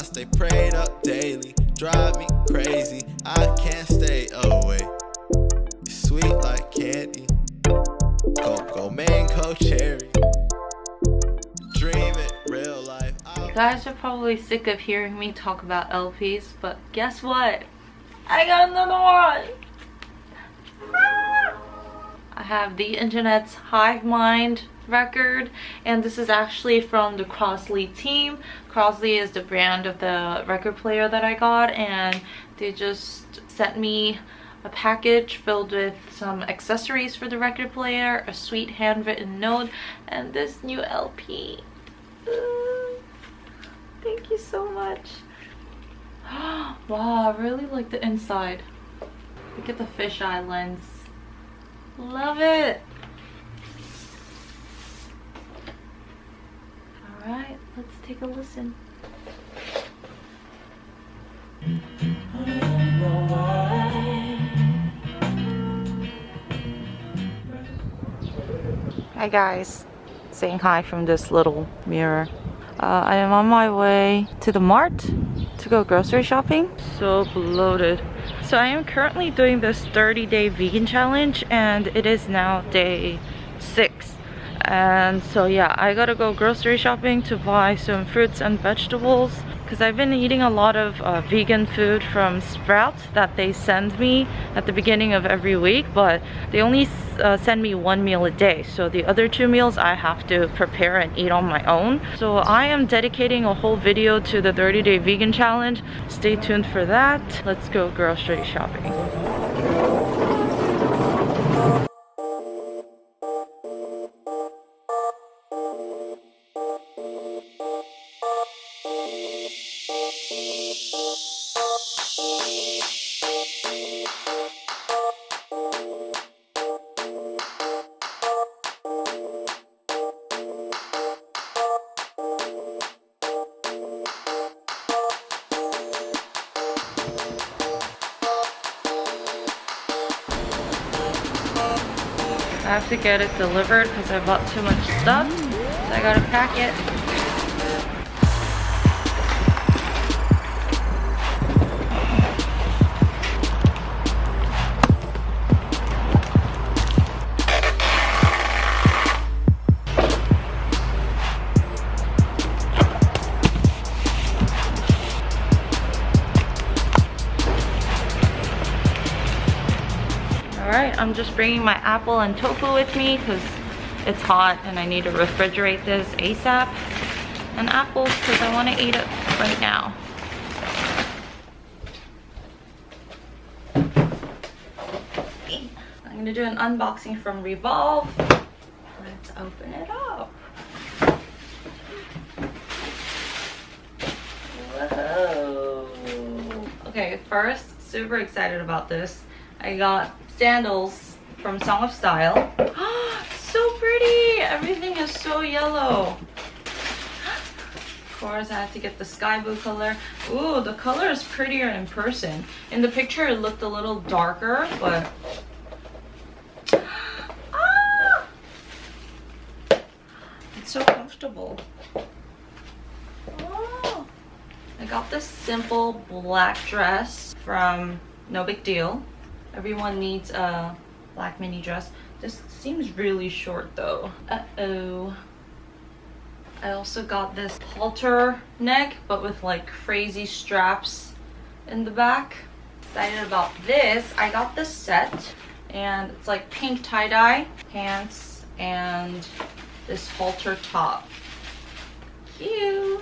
I stay prayed up daily. Drive me crazy. I can't stay away. Sweet like candy. Go mango cherry. Dream it real life. You guys are probably sick of hearing me talk about LPs, but guess what? I got another one! I have the internet's Hive Mind record and this is actually from the Crosley team. Crosley is the brand of the record player that I got and they just sent me a package filled with some accessories for the record player, a sweet handwritten note, and this new LP. thank you so much. wow, I really like the inside. Look at the fisheye lens. Love it. Let's take a listen. Hi guys, saying hi from this little mirror. Uh, I am on my way to the mart to go grocery shopping. So bloated. So I am currently doing this 30 day vegan challenge and it is now day 6 and so yeah I gotta go grocery shopping to buy some fruits and vegetables because I've been eating a lot of uh, vegan food from Sprouts that they send me at the beginning of every week but they only uh, send me one meal a day. So the other two meals I have to prepare and eat on my own. So I am dedicating a whole video to the 30 day vegan challenge. Stay tuned for that. Let's go grocery shopping I have to get it delivered because I bought too much stuff. So I gotta pack it. I'm just bringing my apple and tofu with me because it's hot and I need to refrigerate this ASAP. And apples because I want to eat it right now. I'm going to do an unboxing from Revolve. Let's open it up. Whoa. Okay, first, super excited about this. I got sandals from Song of Style. so pretty! Everything is so yellow. Of course, I had to get the sky blue color. Ooh, the color is prettier in person. In the picture, it looked a little darker, but... Ah! It's so comfortable. Oh. I got this simple black dress from No Big Deal. Everyone needs a black mini dress. This seems really short though. Uh-oh. I also got this halter neck, but with like crazy straps in the back. Excited about this. I got this set and it's like pink tie-dye pants and this halter top. Cute.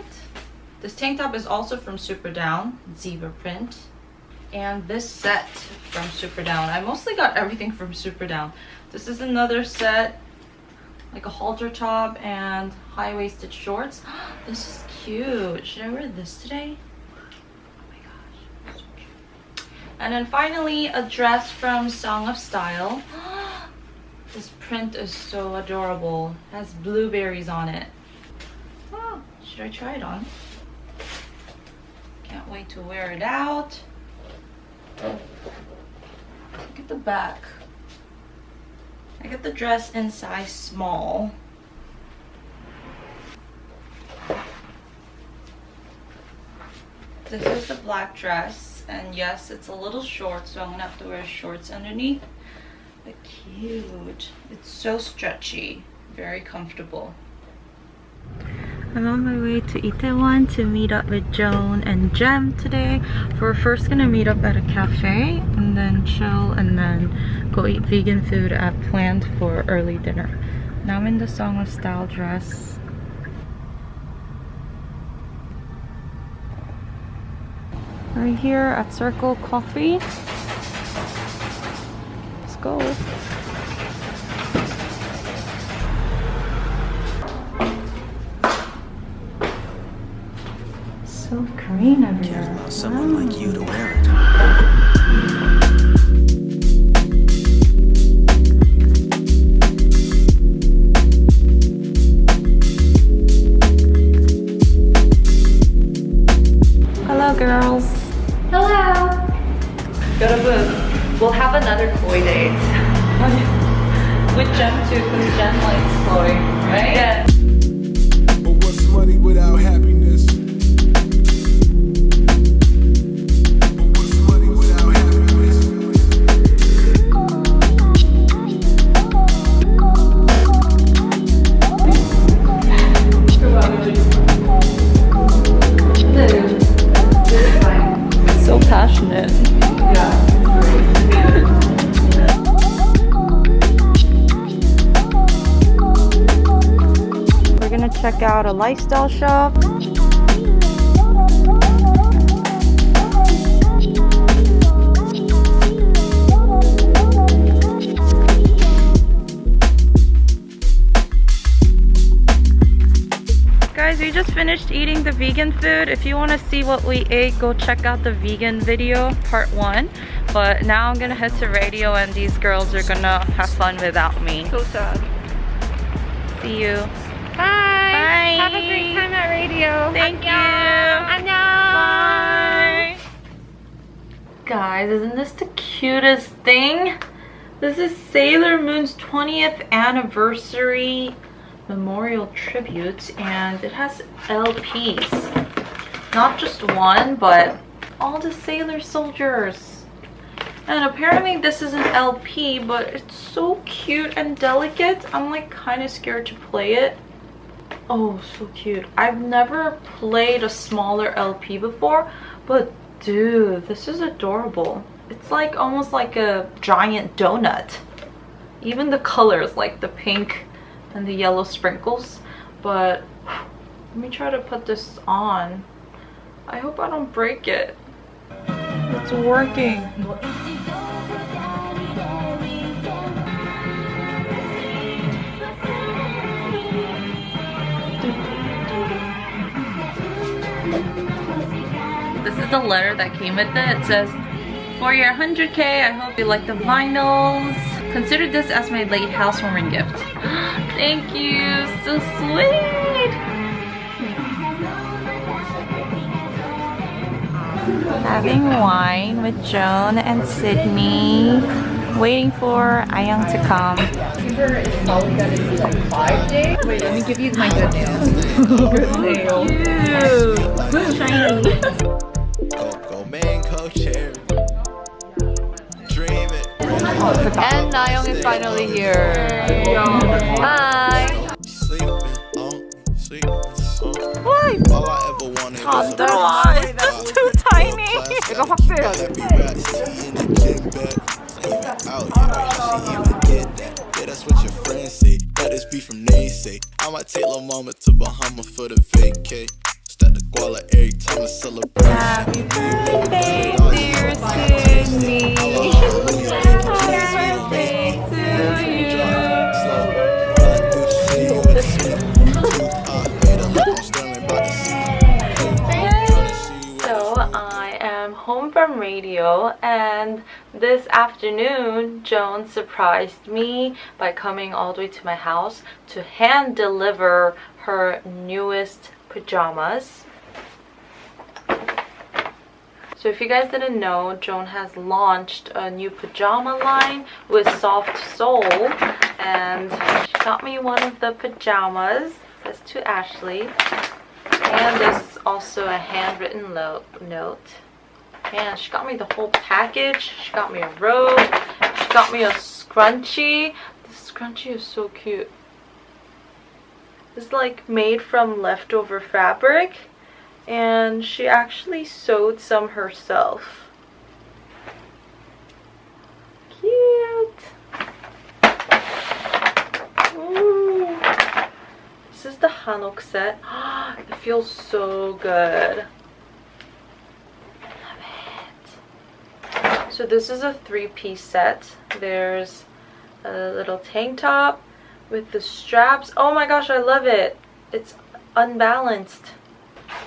This tank top is also from Superdown zebra print and this set from Superdown. I mostly got everything from Superdown. This is another set, like a halter top and high-waisted shorts. This is cute. Should I wear this today? Oh my gosh. And then finally, a dress from Song of Style. This print is so adorable. It has blueberries on it. Oh, should I try it on? Can't wait to wear it out. Look at the back. I got the dress in size small. This is the black dress. And yes, it's a little short, so I'm gonna have to wear shorts underneath. But cute. It's so stretchy. Very comfortable. I'm on my way to Itaewon to meet up with Joan and Jem today. We're first gonna meet up at a cafe and then chill and then go eat vegan food at Plant for early dinner. Now I'm in the Song of Style dress. We're here at Circle Coffee. Let's go. so green over Cares here. about someone like you to wear it. Hello, girls. Hello. Got a booth. We'll have another koi date. With Jen too, because Jen likes koi, right? Yeah. Check out a lifestyle shop. Guys, we just finished eating the vegan food. If you want to see what we ate, go check out the vegan video, part one. But now I'm gonna head to radio and these girls are gonna have fun without me. So sad. See you. Bye. Have a great time at radio. Thank you. Bye. Guys, isn't this the cutest thing? This is Sailor Moon's 20th anniversary memorial tribute and it has LPs. Not just one, but all the Sailor soldiers. And apparently this is an LP, but it's so cute and delicate. I'm like kind of scared to play it. Oh, so cute. I've never played a smaller LP before, but dude, this is adorable. It's like almost like a giant donut. Even the colors, like the pink and the yellow sprinkles. But let me try to put this on. I hope I don't break it. It's working. Is the letter that came with it. It says, for your 100k, I hope you like the vinyls. Consider this as my late housewarming gift. Thank you, so sweet. Having wine with Joan and Sydney. Waiting for Nayoung to come. Wait, let me give you my good news. Cute. Shiny. Coco Mango Cherry. Dream it. And Nayoung is finally here. Bye. Sleeping on, sleeping on. All I ever wanted was a 들어와. It's just too tiny. 이거 확대해야 돼. Every rap she in the gym bag. Even out here, where she even get that. Yeah, that's what your friends say. Let this be from naysay. I might take little mama to Bahama for the vacay. Stack the guala every time I celebrate. Radio and this afternoon Joan surprised me by coming all the way to my house to hand deliver her newest pajamas. So if you guys didn't know, Joan has launched a new pajama line with Soft Soul and she got me one of the pajamas. It says to Ashley. And there's also a handwritten note. And she got me the whole package. She got me a robe. She got me a scrunchie. This scrunchie is so cute. It's like made from leftover fabric. And she actually sewed some herself. Cute. Ooh. This is the Hanok set. it feels so good. So this is a three-piece set. There's a little tank top with the straps. Oh my gosh, I love it. It's unbalanced.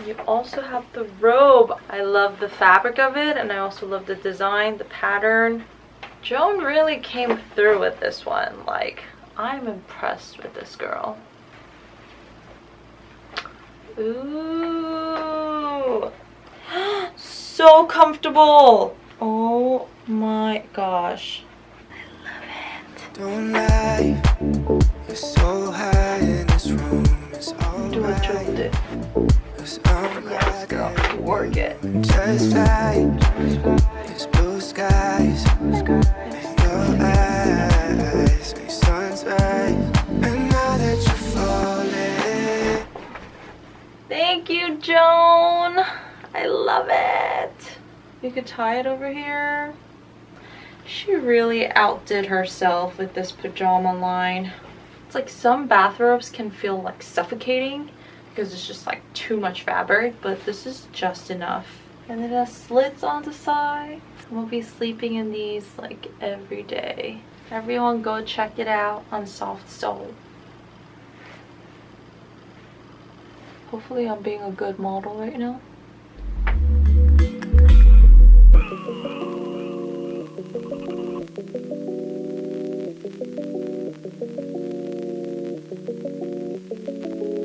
You also have the robe. I love the fabric of it and I also love the design, the pattern. Joan really came through with this one. Like, I'm impressed with this girl. Ooh. so comfortable. Oh my gosh. Don't lie, you're so high in this room. It's all Do what Joan right. did. 'Cause I'm Yes, girl. Work it. Just fly, there's blue skies in your eyes. Make suns and now that you're falling. Thank you, Joan. I love it. You could tie it over here. She really outdid herself with this pajama line. It's like some bathrobes can feel like suffocating because it's just like too much fabric, but this is just enough. And it has slits on the side. We'll be sleeping in these like every day. Everyone go check it out on Soft Soul. Hopefully I'm being a good model right now. Thank you.